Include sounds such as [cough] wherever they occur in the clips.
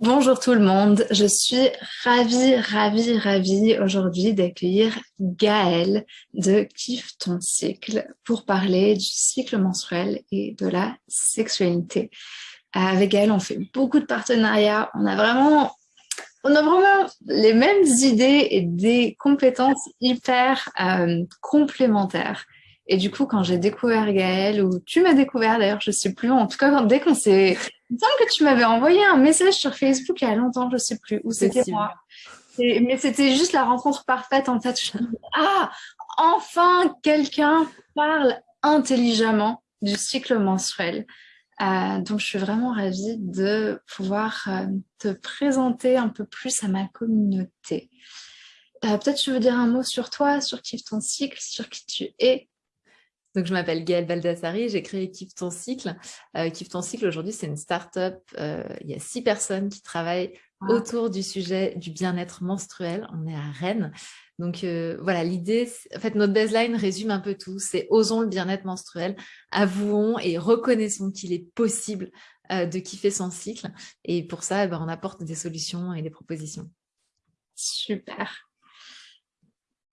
Bonjour tout le monde, je suis ravie, ravie, ravie aujourd'hui d'accueillir Gaëlle de Kiffe ton cycle pour parler du cycle menstruel et de la sexualité. Avec Gaëlle, on fait beaucoup de partenariats, on a vraiment, on a vraiment les mêmes idées et des compétences hyper euh, complémentaires. Et du coup, quand j'ai découvert Gaëlle, ou tu m'as découvert d'ailleurs, je sais plus, en tout cas, dès qu'on s'est... Il me semble que tu m'avais envoyé un message sur Facebook il y a longtemps, je sais plus où c'était moi. mais c'était juste la rencontre parfaite en fait. ah, enfin quelqu'un parle intelligemment du cycle menstruel. Euh, donc, je suis vraiment ravie de pouvoir euh, te présenter un peu plus à ma communauté. Euh, peut-être tu veux dire un mot sur toi, sur qui ton cycle, sur qui tu es? Donc, je m'appelle Gaëlle Baldassari, j'ai créé Kiffe ton cycle. Euh, Kiffe ton cycle, aujourd'hui, c'est une start-up. Euh, il y a six personnes qui travaillent autour du sujet du bien-être menstruel. On est à Rennes. Donc, euh, voilà, l'idée, en fait, notre baseline résume un peu tout. C'est osons le bien-être menstruel, avouons et reconnaissons qu'il est possible euh, de kiffer son cycle. Et pour ça, eh ben, on apporte des solutions et des propositions. Super.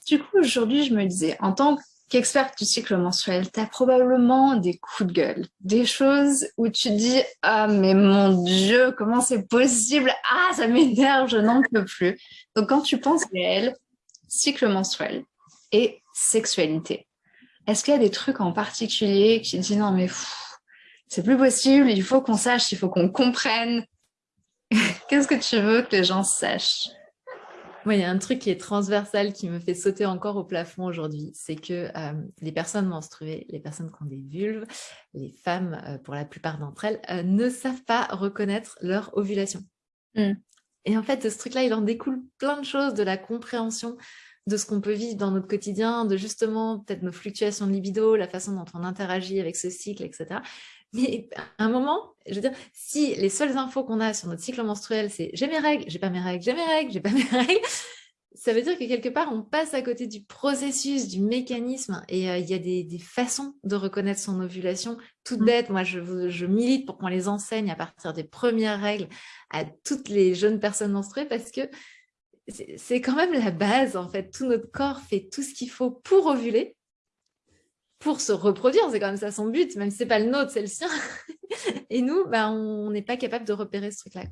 Du coup, aujourd'hui, je me disais, en tant que qu'experte du cycle menstruel, tu as probablement des coups de gueule, des choses où tu dis « Ah, mais mon Dieu, comment c'est possible? Ah, ça m'énerve, je n'en peux plus ». Donc, quand tu penses réel, cycle menstruel et sexualité, est-ce qu'il y a des trucs en particulier qui disent « Non, mais c'est plus possible, il faut qu'on sache, il faut qu'on comprenne ». [laughs] Qu'est-ce que tu veux que les gens sachent? Moi, il y a un truc qui est transversal qui me fait sauter encore au plafond aujourd'hui, c'est que euh, les personnes menstruées, les personnes qui ont des vulves, les femmes, euh, pour la plupart d'entre elles, euh, ne savent pas reconnaître leur ovulation. Mmh. Et en fait, ce truc-là, il en découle plein de choses, de la compréhension de ce qu'on peut vivre dans notre quotidien, de justement peut-être nos fluctuations de libido, la façon dont on interagit avec ce cycle, etc. Mais à un moment, je veux dire, si les seules infos qu'on a sur notre cycle menstruel, c'est j'ai mes règles, j'ai pas mes règles, j'ai mes règles, j'ai pas mes [laughs] règles, ça veut dire que quelque part, on passe à côté du processus, du mécanisme, et euh, il y a des, façons de reconnaître son ovulation toutes mmh. bêtes. Moi, je, je milite pour qu'on les enseigne à partir des premières règles à toutes les jeunes personnes menstruées, parce que c'est quand même la base, en fait. Tout notre corps fait tout ce qu'il faut pour ovuler, pour se reproduire, c'est quand même ça son but, même si ce n'est pas le nôtre, c'est le sien. [laughs] Et nous, bah, on n'est pas capable de repérer ce truc-là.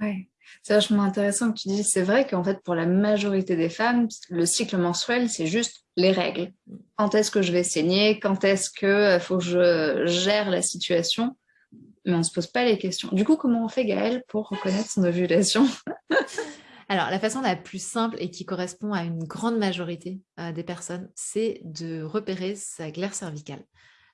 Ouais. C'est vachement intéressant que tu dis, c'est vrai qu'en fait, pour la majorité des femmes, le cycle menstruel, c'est juste les règles. Quand est-ce que je vais saigner? Quand est-ce qu'il euh, faut que je gère la situation? Mais on ne se pose pas les questions. Du coup, comment on fait, Gaëlle, pour reconnaître son ovulation? [laughs] Alors, la façon la plus simple et qui correspond à une grande majorité euh, des personnes, c'est de repérer sa glaire cervicale.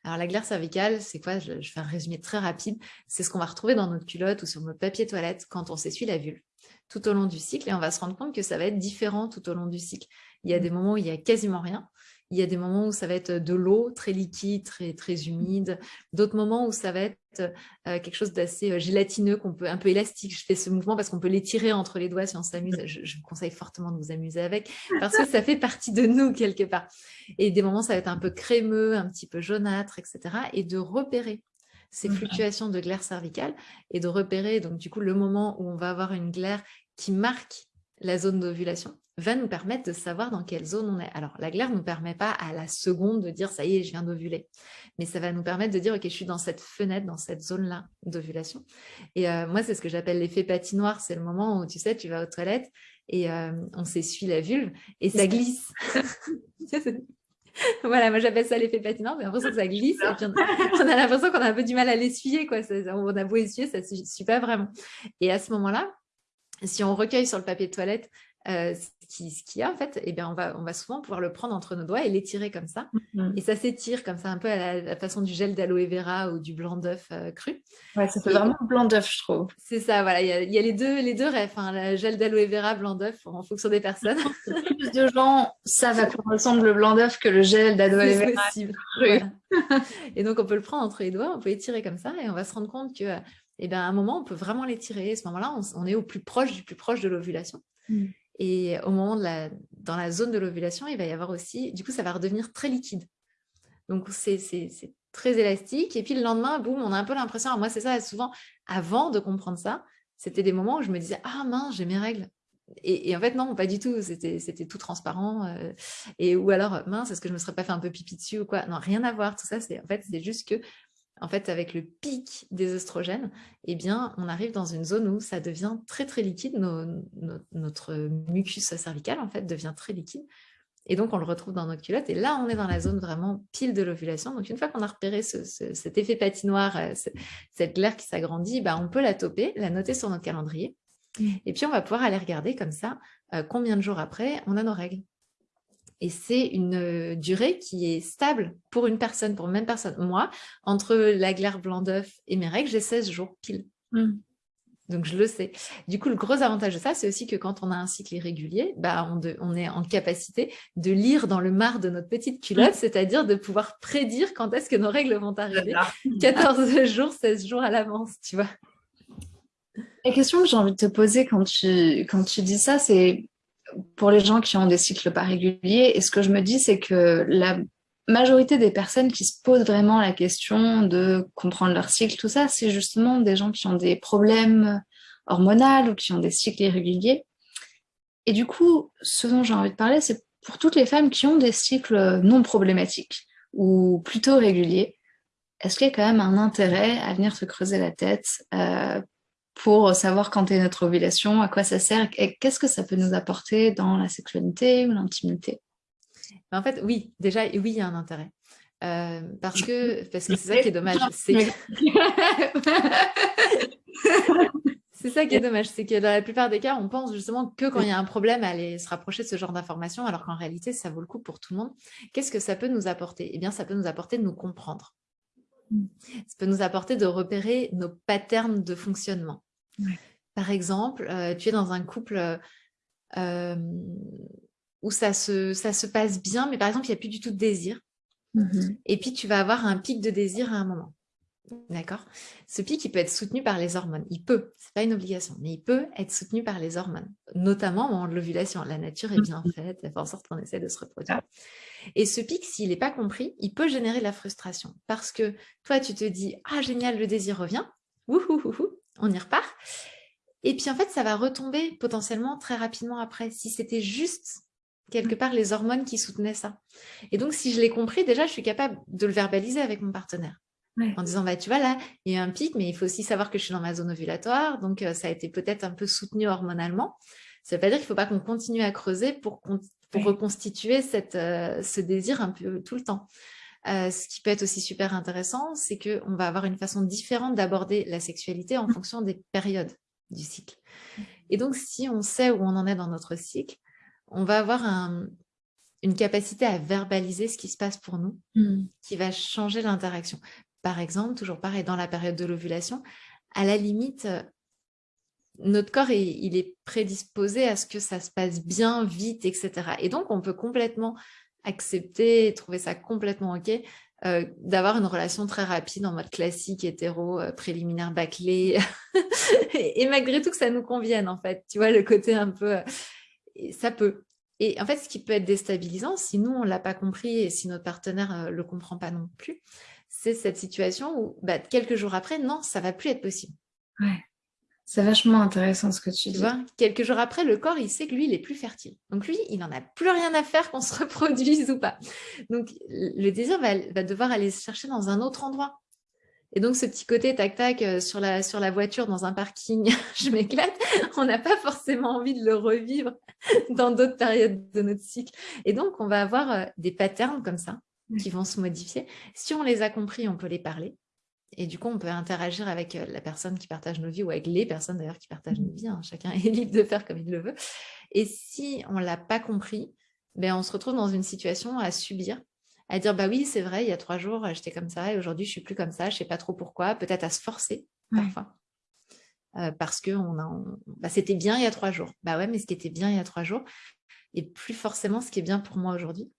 Alors, la glaire cervicale, c'est quoi? Je, vais faire un résumé très rapide. C'est ce qu'on va retrouver dans notre culotte ou sur notre papier toilette quand on s'essuie la vulve tout au long du cycle. Et on va se rendre compte que ça va être différent tout au long du cycle. Il y a des moments où il y a quasiment rien. Il y a des moments où ça va être de l'eau très liquide, très, très humide. D'autres moments où ça va être euh, quelque chose d'assez euh, gélatineux, qu'on peut, un peu élastique. Je fais ce mouvement parce qu'on peut l'étirer entre les doigts si on s'amuse. [laughs] Je, vous conseille fortement de vous amuser avec parce que ça fait partie de nous quelque part. Et des moments, ça va être un peu crémeux, un petit peu jaunâtre, etc. Et de repérer ces fluctuations de glaire cervicale et de repérer donc du coup le moment où on va avoir une glaire qui marque la zone d'ovulation va nous permettre de savoir dans quelle zone on est. Alors, la glaire ne nous permet pas à la seconde de dire « ça y est, je viens d'ovuler », mais ça va nous permettre de dire « ok, je suis dans cette fenêtre, dans cette zone-là d'ovulation ». Et euh, moi, c'est ce que j'appelle l'effet patinoire, c'est le moment où, tu sais, tu vas aux toilettes et euh, on s'essuie la vulve et ça glisse. [laughs] voilà, moi j'appelle ça l'effet patinoire, mais l'impression que ça glisse et puis on a l'impression qu'on a un peu du mal à l'essuyer, quoi. on a beau essuyer, ça ne suit pas vraiment. Et à ce moment-là, si on recueille sur le papier de toilette euh, ce qu'il y a en fait, eh bien, on, va, on va souvent pouvoir le prendre entre nos doigts et l'étirer comme ça. Mm-hmm. Et ça s'étire comme ça, un peu à la, façon du gel d'aloe vera ou du blanc d'œuf euh, cru. Ouais, ça fait vraiment blanc d'œuf, je trouve. C'est ça, voilà. Il y a, les deux, les deux rêves, hein, le gel d'aloe vera, blanc d'œuf, en fonction des personnes. Plus de gens savent à quoi ressemble le blanc d'œuf que le gel d'aloe vera cru. et donc, on peut le prendre entre les doigts, on peut étirer comme ça et on va se rendre compte que eh bien, à un moment, on peut vraiment l'étirer. À ce moment-là, on, est au plus proche du plus proche de l'ovulation. Mm. Et au moment de la, dans la zone de l'ovulation, il va y avoir aussi, du coup, ça va redevenir très liquide. Donc, c'est très élastique. Et puis, le lendemain, boum, on a un peu l'impression, moi, c'est ça, souvent, avant de comprendre ça, C'était des moments où je me disais, ah mince, j'ai mes règles. Et, en fait, non, pas du tout. C'était tout transparent. Euh, et ou alors, mince, est-ce que je me serais pas fait un peu pipi dessus ou quoi? Non, rien à voir. Tout ça, c'est en fait, c'est juste que, en fait, avec le pic des oestrogènes, eh bien, on arrive dans une zone où ça devient très très liquide. notre mucus cervical, en fait, devient très liquide. Et donc, on le retrouve dans notre culotte. Et là, on est dans la zone vraiment pile de l'ovulation. Donc, une fois qu'on a repéré cet effet patinoire, euh, cette glaire qui s'agrandit, bah, on peut la toper, la noter sur notre calendrier. Mmh. Et puis, on va pouvoir aller regarder comme ça euh, combien de jours après on a nos règles. Et c'est une euh, durée qui est stable pour une personne, pour une même personne. Moi, entre la glaire blanc d'œuf et mes règles, j'ai 16 jours pile. Mmh. Donc, je le sais. Du coup, le gros avantage de ça, c'est aussi que quand on a un cycle irrégulier, bah, on, est en capacité de lire dans le mar de notre petite culotte, mmh. c'est-à-dire de pouvoir prédire quand est-ce que nos règles vont arriver 14 [laughs] jours, 16 jours à l'avance, tu vois. La question que j'ai envie de te poser quand tu, quand tu dis ça, c'est pour les gens qui ont des cycles pas réguliers, et ce que je me dis, c'est que la majorité des personnes qui se posent vraiment la question de comprendre leur cycle, tout ça, c'est justement des gens qui ont des problèmes hormonaux ou qui ont des cycles irréguliers. Et du coup, ce dont j'ai envie de parler, c'est pour toutes les femmes qui ont des cycles non problématiques ou plutôt réguliers, est-ce qu'il y a quand même un intérêt à venir se creuser la tête euh, pour savoir quand est notre ovulation, à quoi ça sert et qu'est-ce que ça peut nous apporter dans la sexualité ou l'intimité en fait, oui, déjà, oui, il y a un intérêt. Euh, parce que [laughs] parce que c'est ça qui est dommage. [laughs] C'est ça qui est dommage, c'est que dans la plupart des cas, on pense justement que quand il y a un problème, aller se rapprocher de ce genre d'informations, alors qu'en réalité, ça vaut le coup pour tout le monde. Qu'est-ce que ça peut nous apporter? Eh bien, ça peut nous apporter de nous comprendre. Mm. Ça peut nous apporter de repérer nos patterns de fonctionnement. Par exemple, euh, tu es dans un couple euh, où ça se, ça se passe bien, mais par exemple, il n'y a plus du tout de désir. Mhm. Et puis, tu vas avoir un pic de désir à un moment. D'accord? Ce pic, il peut être soutenu par les hormones. Il peut, ce n'est pas une obligation, mais il peut être soutenu par les hormones, notamment au moment de l'ovulation. La nature est bien mhm. faite, elle fait en sorte qu'on essaie de se reproduire. Et ce pic, s'il n'est pas compris, il peut générer de la frustration. Parce que toi, tu te dis « Ah, génial, le désir revient. On y repart. » Et puis, en fait, ça va retomber potentiellement très rapidement après. Si c'était juste quelque part les hormones qui soutenaient ça. Et donc, si je l'ai compris, déjà, je suis capable de le verbaliser avec mon partenaire. En disant, bah, tu vois, là, il y a un pic, mais il faut aussi savoir que je suis dans ma zone ovulatoire, donc euh, ça a été peut-être un peu soutenu hormonalement. Ça ne veut pas dire qu'il ne faut pas qu'on continue à creuser pour, reconstituer cette, euh, ce désir un peu tout le temps. Euh, ce qui peut être aussi super intéressant, c'est qu'on va avoir une façon différente d'aborder la sexualité en mmh. fonction des périodes du cycle. Mmh. Et donc, si on sait où on en est dans notre cycle, on va avoir une capacité à verbaliser ce qui se passe pour nous, hmm. qui va changer l'interaction. Par exemple, toujours pareil, dans la période de l'ovulation, à la limite, euh, notre corps, il est prédisposé à ce que ça se passe bien, vite, etc. Et donc, on peut complètement accepter, trouver ça complètement OK, euh, d'avoir une relation très rapide en mode classique, hétéro, euh, préliminaire bâclé, [laughs] et, malgré tout que ça nous convienne, en fait. Tu vois, le côté un peu ça peut. Et en fait, ce qui peut être déstabilisant, si nous, on ne l'a pas compris et si notre partenaire ne euh, le comprend pas non plus, c'est cette situation où bah, quelques jours après, non, ça va plus être possible. Ouais. C'est vachement intéressant ce que tu, dis. Vois, quelques jours après, le corps, il sait que lui, il est plus fertile. Donc lui, il n'en a plus rien à faire qu'on se [laughs] reproduise ou pas. Donc le désir va, va devoir aller se chercher dans un autre endroit. Et donc, ce petit côté tac-tac euh, sur la, sur la voiture dans un parking, [laughs] je m'éclate, [laughs] on n'a pas forcément envie de le revivre dans d'autres périodes de notre cycle. Et donc, on va avoir euh, des patterns comme ça qui vont se modifier. Si on les a compris, on peut les parler. Et du coup, on peut interagir avec euh, la personne qui partage nos vies ou avec les personnes d'ailleurs qui partagent nos vies. Hein. Chacun est [laughs] libre de faire comme il le veut. Et si on ne l'a pas compris, ben, on se retrouve dans une situation à subir à dire bah oui c'est vrai il y a trois jours j'étais comme ça et aujourd'hui je suis plus comme ça je sais pas trop pourquoi peut-être à se forcer parfois euh, parce que on a bah, c'était bien il y a trois jours bah ouais mais ce qui était bien il y a trois jours et plus forcément ce qui est bien pour moi aujourd'hui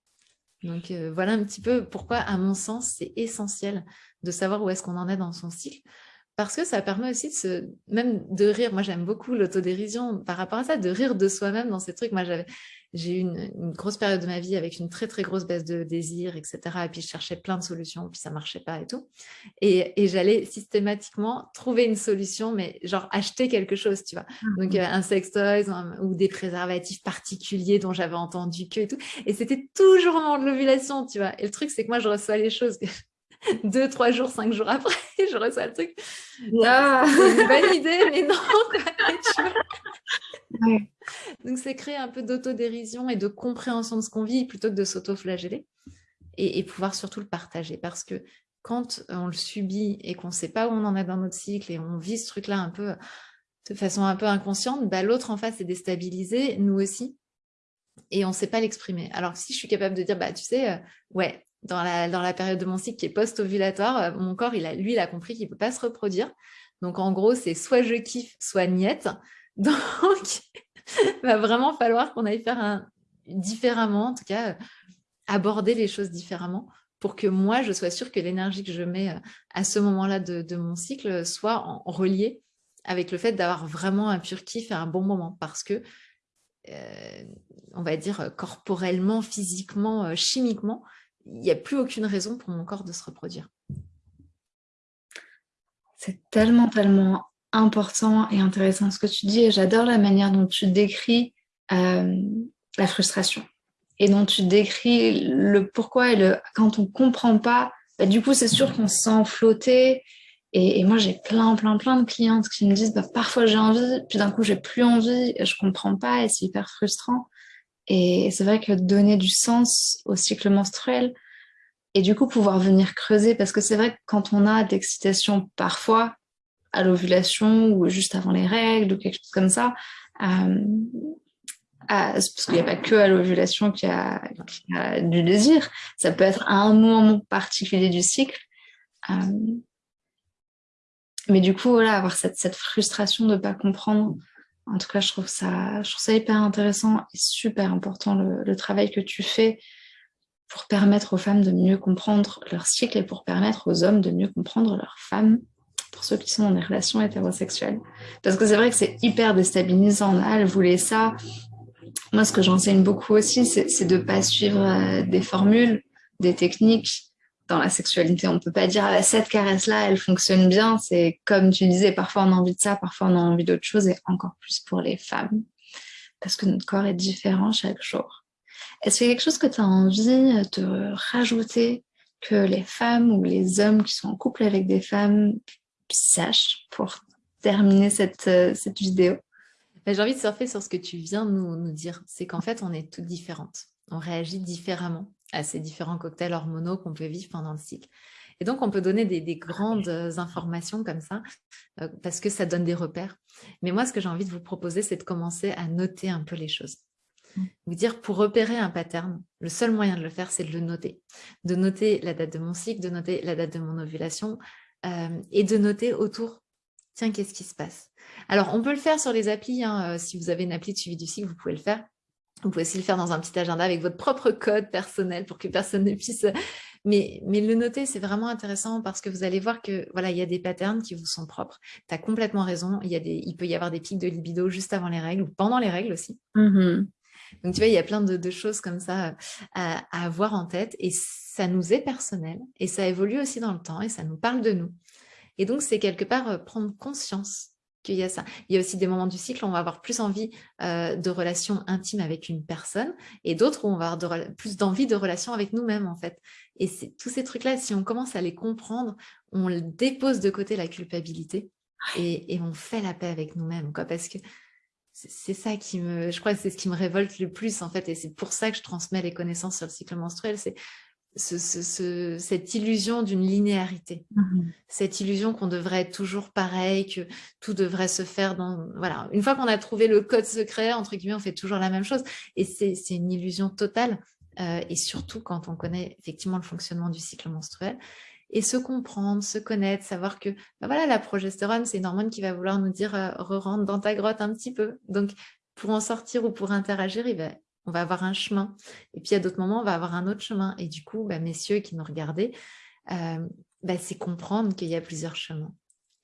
donc euh, voilà un petit peu pourquoi à mon sens c'est essentiel de savoir où est-ce qu'on en est dans son cycle parce que ça permet aussi de même de rire. Moi, j'aime beaucoup l'autodérision par rapport à ça, de rire de soi-même dans ces trucs. Moi, j'avais, j'ai eu une, grosse période de ma vie avec une très très grosse baisse de désir, etc. Et puis je cherchais plein de solutions, puis ça marchait pas et tout. Et, et j'allais systématiquement trouver une solution, mais genre acheter quelque chose, tu vois. Mmh Donc un sex toys ou des préservatifs particuliers dont j'avais entendu que et tout. Et c'était toujours au moment de l'ovulation, tu vois. Et le truc, c'est que moi, je reçois les choses [laughs] deux, trois jours, cinq jours après, [laughs] je reçois le truc. Ah, c'est une bonne idée, mais non. [laughs] Donc, c'est créer un peu d'autodérision et de compréhension de ce qu'on vit plutôt que de s'auto-flageller et, pouvoir surtout le partager parce que quand on le subit et qu'on ne sait pas où on en est dans notre cycle et on vit ce truc-là un peu de façon un peu inconsciente, bah, l'autre en face est déstabilisé, nous aussi, et on ne sait pas l'exprimer. Alors si je suis capable de dire, bah, tu sais, euh, ouais, dans la, dans la période de mon cycle qui est post-ovulatoire, euh, mon corps, il a, lui, il a compris qu'il ne peut pas se reproduire. Donc, en gros, c'est soit je kiffe, soit niette. [laughs] Donc, il va vraiment falloir qu'on aille faire un, différemment, en tout cas, euh, aborder les choses différemment pour que moi, je sois sûre que l'énergie que je mets euh, à ce moment-là de, mon cycle soit en, reliée avec le fait d'avoir vraiment un pur kiff un bon moment. Parce que, on va dire, corporellement, physiquement, chimiquement, il n'y a plus aucune raison pour mon corps de se reproduire. C'est tellement, tellement important et intéressant ce que tu dis et j'adore la manière dont tu décris euh, la frustration. Et dont tu décris le pourquoi et le quand on comprend pas, bah, du coup c'est sûr qu'on se sent flotté. Et, moi j'ai plein plein plein de clientes qui me disent bah, parfois j'ai envie puis d'un coup j'ai plus envie je comprends pas et c'est hyper frustrant. Et c'est vrai que donner du sens au cycle menstruel, et du coup pouvoir venir creuser, parce que c'est vrai que quand on a d'excitation parfois à l'ovulation ou juste avant les règles ou quelque chose comme ça, euh, parce qu'il n'y a pas que à l'ovulation qu'il y, a du désir, ça peut être à un moment particulier du cycle. Euh, mais du coup, voilà, avoir cette, frustration de ne pas comprendre en tout cas, je trouve ça, je trouve ça hyper intéressant et super important le, travail que tu fais pour permettre aux femmes de mieux comprendre leur cycle et pour permettre aux hommes de mieux comprendre leurs femmes, pour ceux qui sont dans des relations hétérosexuelles. Parce que c'est vrai que c'est hyper déstabilisant. Elle voulait ça. Moi, ce que j'enseigne beaucoup aussi, c'est de ne pas suivre euh, des formules, des techniques dans la sexualité. On ne peut pas dire ah, cette caresse-là, elle fonctionne bien. C'est comme tu disais, parfois on a envie de ça, parfois on a envie d'autre chose, et encore plus pour les femmes, parce que notre corps est différent chaque jour. Est-ce qu'il y a quelque chose que tu as envie de rajouter que les femmes ou les hommes qui sont en couple avec des femmes sachent pour terminer cette, euh, cette vidéo ben, J'ai envie de surfer sur ce que tu viens de nous, nous dire. C'est qu'en fait, on est toutes différentes. On réagit différemment à ces différents cocktails hormonaux qu'on peut vivre pendant le cycle. Et donc, on peut donner des, grandes informations comme ça, euh, parce que ça donne des repères. Mais moi, ce que j'ai envie de vous proposer, c'est de commencer à noter un peu les choses. Vous dire, pour repérer un pattern, le seul moyen de le faire, c'est de le noter. De noter la date de mon cycle, de noter la date de mon ovulation, euh, et de noter autour, tiens, qu'est-ce qui se passe? Alors, on peut le faire sur les applis. Hein, euh, si vous avez une appli de suivi du cycle, vous pouvez le faire. Vous pouvez aussi le faire dans un petit agenda avec votre propre code personnel pour que personne ne puisse... Mais, mais le noter, c'est vraiment intéressant parce que vous allez voir que voilà, il y a des patterns qui vous sont propres. Tu as complètement raison. Il, y a des, il peut y avoir des pics de libido juste avant les règles ou pendant les règles aussi. Mmh Donc, tu vois, il y a plein de, choses comme ça euh, à, avoir en tête et ça nous est personnel et ça évolue aussi dans le temps et ça nous parle de nous. Et donc, c'est quelque part euh, prendre conscience qu'il y a ça. Il y a aussi des moments du cycle où on va avoir plus envie euh, de relations intimes avec une personne et d'autres où on va avoir plus d'envie de relations avec nous-mêmes en fait. Et tous ces trucs-là, si on commence à les comprendre, on dépose de côté la culpabilité et, on fait la paix avec nous-mêmes quoi parce que c'est ça qui me, je crois que c'est ce qui me révolte le plus en fait et c'est pour ça que je transmets les connaissances sur le cycle menstruel, c'est ce, cette illusion d'une linéarité, mmh cette illusion qu'on devrait être toujours pareil, que tout devrait se faire dans... Voilà, une fois qu'on a trouvé le code secret, entre guillemets, on fait toujours la même chose. Et c'est une illusion totale, euh, et surtout quand on connaît effectivement le fonctionnement du cycle menstruel. Et se comprendre, se connaître, savoir que bah voilà, la progestérone, c'est une hormone qui va vouloir nous dire euh, re-rentre dans ta grotte un petit peu. Donc, pour en sortir ou pour interagir, va on va avoir un chemin. Et puis à d'autres moments, on va avoir un autre chemin. Et du coup, bah, messieurs qui nous regardaient, euh, bah, c'est comprendre qu'il y a plusieurs chemins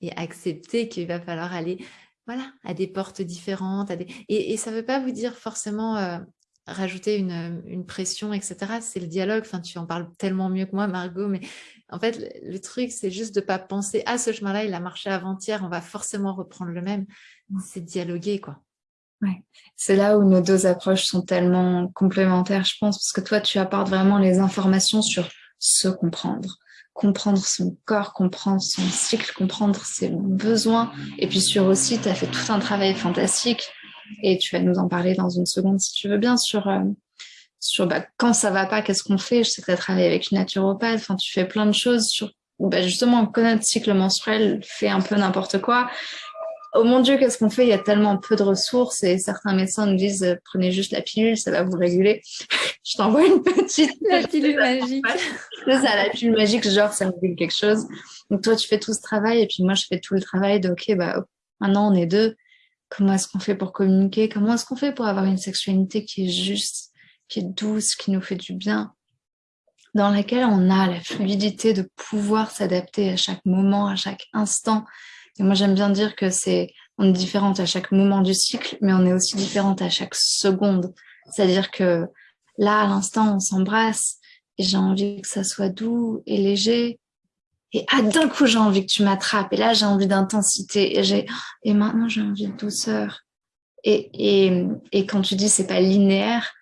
et accepter qu'il va falloir aller voilà, à des portes différentes. Et, ça ne veut pas vous dire forcément euh, rajouter une, pression, etc. C'est le dialogue. Enfin, tu en parles tellement mieux que moi, Margot, mais en fait, le, truc, c'est juste de pas penser à ah, ce chemin-là, il a marché avant-hier, on va forcément reprendre le même. C'est dialoguer, quoi. Ouais. C'est là où nos deux approches sont tellement complémentaires, je pense, parce que toi, tu apportes vraiment les informations sur se comprendre, comprendre son corps, comprendre son cycle, comprendre ses besoins. Et puis sur aussi, tu as fait tout un travail fantastique et tu vas nous en parler dans une seconde si tu veux bien sur euh, sur bah, quand ça va pas, qu'est-ce qu'on fait. Je sais que tu as travaillé avec une naturopathe, enfin tu fais plein de choses sur bah, justement connaître le cycle menstruel, fait un peu n'importe quoi oh mon Dieu, qu'est-ce qu'on fait? Il y a tellement peu de ressources et certains médecins nous disent euh, prenez juste la pilule, ça va vous réguler. [laughs] je t'envoie une petite la pilule magique. C'est ça, la pilule magique, genre ça me régule quelque chose. Donc toi, tu fais tout ce travail et puis moi, je fais tout le travail de ok, bah maintenant on est deux. Comment est-ce qu'on fait pour communiquer? Comment est-ce qu'on fait pour avoir une sexualité qui est juste, qui est douce, qui nous fait du bien? Dans laquelle on a la fluidité de pouvoir s'adapter à chaque moment, à chaque instant, et moi, j'aime bien dire que c'est, on est différente à chaque moment du cycle, mais on est aussi différente à chaque seconde. C'est-à-dire que là, à l'instant, on s'embrasse et j'ai envie que ça soit doux et léger. Et ah, d'un coup, j'ai envie que tu m'attrapes. Et là, j'ai envie d'intensité. Et et maintenant, j'ai envie de douceur. Et, et, et quand tu dis c'est pas linéaire,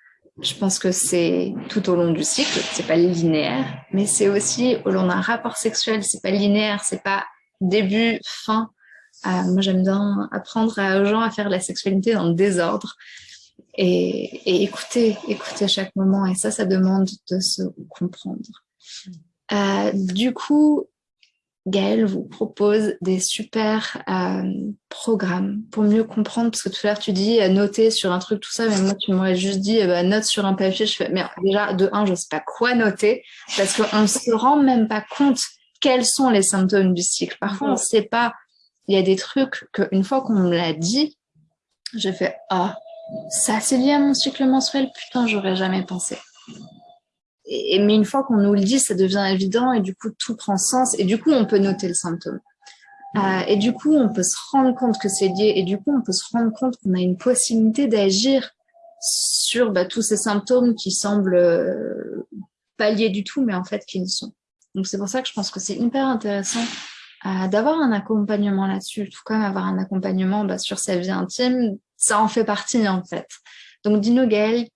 je pense que c'est tout au long du cycle, c'est pas linéaire, mais c'est aussi au long d'un rapport sexuel, c'est pas linéaire, c'est pas début, fin. Euh, moi, j'aime bien apprendre aux gens à faire la sexualité dans le désordre et, écouter, écouter chaque moment. Et ça, ça demande de se comprendre. Euh, du coup, Gaëlle vous propose des super euh, programmes pour mieux comprendre, parce que tout à l'heure tu dis noter sur un truc, tout ça, mais moi tu m'aurais juste dit bah, note sur un papier. Je fais, mais déjà, de un, je sais pas quoi noter, parce qu'on ne se rend même pas compte quels sont les symptômes du cycle. Parfois, on ne sait pas. Il y a des trucs qu'une fois qu'on me l'a dit, je fais « Ah, ça c'est lié à mon cycle menstruel, putain, j'aurais jamais pensé. » et, Mais une fois qu'on nous le dit, ça devient évident et du coup, tout prend sens et du coup, on peut noter le symptôme. Euh, et du coup, on peut se rendre compte que c'est lié et du coup, on peut se rendre compte qu'on a une possibilité d'agir sur bah, tous ces symptômes qui semblent euh, pas liés du tout, mais en fait qui le sont. Donc c'est pour ça que je pense que c'est hyper intéressant euh, d'avoir un accompagnement là-dessus, tout comme avoir un accompagnement bah, sur sa vie intime, ça en fait partie en fait. Donc dis-nous Gaëlle,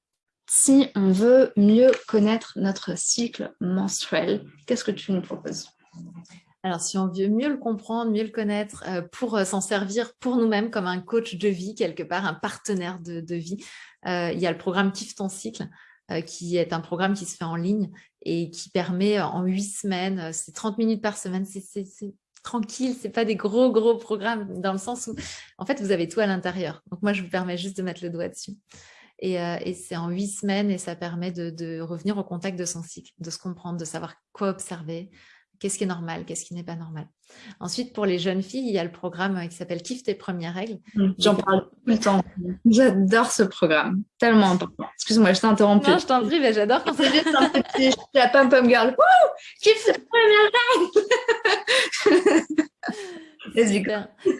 si on veut mieux connaître notre cycle menstruel, qu'est-ce que tu nous proposes? Alors, si on veut mieux le comprendre, mieux le connaître, euh, pour euh, s'en servir pour nous-mêmes comme un coach de vie, quelque part, un partenaire de, vie, il y a le programme Kiffe ton cycle, euh, qui est un programme qui se fait en ligne et qui permet euh, en huit semaines, euh, c'est 30 minutes par semaine, c'est tranquille, c'est pas des gros gros programmes dans le sens où en fait vous avez tout à l'intérieur. Donc moi je vous permets juste de mettre le doigt dessus. Et, et c'est en huit semaines et ça permet de, de, revenir au contact de son cycle, de se comprendre, de savoir quoi observer, qu'est-ce qui est normal, qu'est-ce qui n'est pas normal. Ensuite, pour les jeunes filles, il y a le programme euh, qui s'appelle Kiffe tes premières règles. Mmh, j'en parle tout le temps. J'adore ce programme, tellement important. Excuse-moi, je t'ai interrompu. Non, je t'en prie, mais j'adore quand c'est juste un petit, [laughs] je suis la pom-pom girl. Wouh Kiffe tes premières règles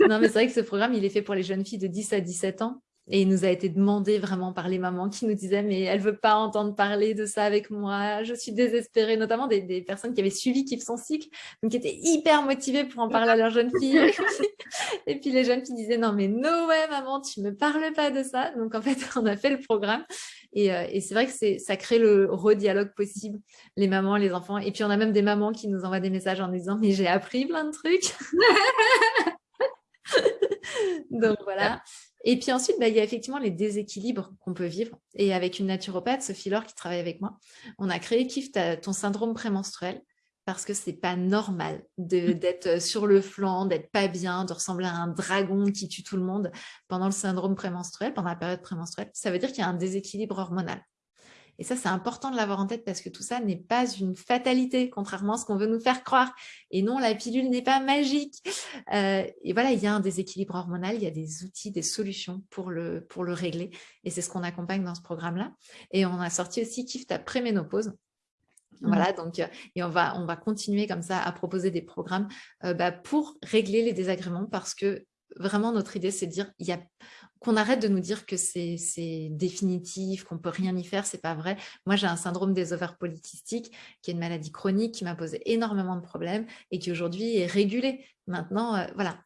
[laughs] Non, mais c'est vrai que ce programme, il est fait pour les jeunes filles de 10 à 17 ans. Et il nous a été demandé vraiment par les mamans qui nous disaient « mais elle veut pas entendre parler de ça avec moi, je suis désespérée », notamment des, des personnes qui avaient suivi Kiffe son cycle, donc qui étaient hyper motivées pour en parler à leurs jeunes filles. [laughs] et puis les jeunes filles disaient « non mais no way maman, tu me parles pas de ça ». Donc en fait, [laughs] on a fait le programme et, euh, et c'est vrai que ça crée le redialogue possible, les mamans, les enfants. Et puis on a même des mamans qui nous envoient des messages en disant « mais j'ai appris plein de trucs [laughs] ». Donc voilà. Et puis ensuite, bah, il y a effectivement les déséquilibres qu'on peut vivre. Et avec une naturopathe, Sophie Laure, qui travaille avec moi, on a créé Kiffe ton syndrome prémenstruel parce que c'est pas normal mmh. d'être sur le flanc, d'être pas bien, de ressembler à un dragon qui tue tout le monde pendant le syndrome prémenstruel, pendant la période prémenstruelle. Ça veut dire qu'il y a un déséquilibre hormonal. Et ça, c'est important de l'avoir en tête parce que tout ça n'est pas une fatalité, contrairement à ce qu'on veut nous faire croire. Et non, la pilule n'est pas magique. Euh, et voilà, il y a un déséquilibre hormonal, il y a des outils, des solutions pour le, pour le régler. Et c'est ce qu'on accompagne dans ce programme-là. Et on a sorti aussi Kiffe ta préménopause, mmh. voilà, donc euh, et on va on va continuer comme ça à proposer des programmes euh, bah, pour régler les désagréments parce que vraiment, notre idée, c'est de dire il y a qu'on arrête de nous dire que c'est définitif, qu'on peut rien y faire, c'est pas vrai. Moi, j'ai un syndrome des ovaires polykystiques, qui est une maladie chronique qui m'a posé énormément de problèmes et qui aujourd'hui est régulée. Maintenant, euh, voilà,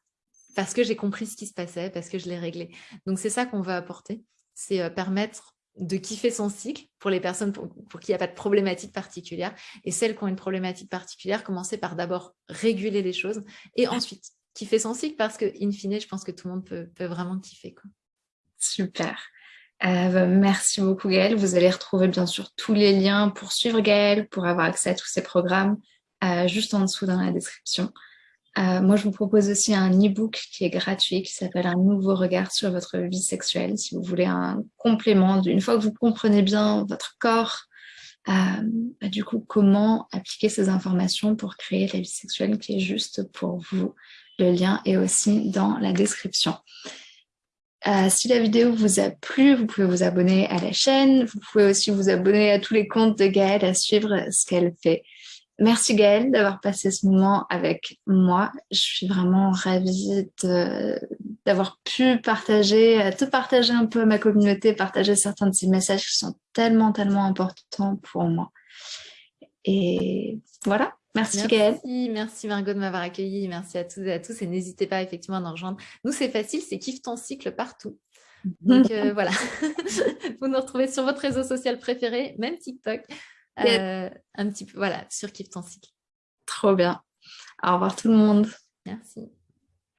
parce que j'ai compris ce qui se passait, parce que je l'ai réglé. Donc, c'est ça qu'on veut apporter, c'est euh, permettre de kiffer son cycle pour les personnes pour, pour qui il n'y a pas de problématique particulière. Et celles qui ont une problématique particulière, commencer par d'abord réguler les choses et ensuite kiffer son cycle parce que, in fine, je pense que tout le monde peut, peut vraiment kiffer. Quoi. Super. Euh, bah, merci beaucoup Gaëlle. Vous allez retrouver bien sûr tous les liens pour suivre Gaëlle, pour avoir accès à tous ces programmes, euh, juste en dessous dans la description. Euh, moi, je vous propose aussi un e-book qui est gratuit, qui s'appelle Un nouveau regard sur votre vie sexuelle. Si vous voulez un complément, une fois que vous comprenez bien votre corps, bah, du coup, comment appliquer ces informations pour créer la vie sexuelle qui est juste pour vous. Le lien est aussi dans la description. Euh, si la vidéo vous a plu, vous pouvez vous abonner à la chaîne. Vous pouvez aussi vous abonner à tous les comptes de Gaëlle, à suivre ce qu'elle fait. Merci Gaëlle d'avoir passé ce moment avec moi. Je suis vraiment ravie d'avoir pu partager, euh, te partager un peu à ma communauté, partager certains de ces messages qui sont tellement, tellement importants pour moi. Et voilà. Merci, merci Merci Margot de m'avoir accueilli. Merci à tous et à tous. Et n'hésitez pas effectivement à nous rejoindre. Nous, c'est facile, c'est Kiffe ton cycle partout. Donc euh, voilà, [laughs] vous nous retrouvez sur votre réseau social préféré, même TikTok, euh, un petit peu, voilà, sur Kiffe ton cycle. Trop bien. Au revoir tout le monde. Merci.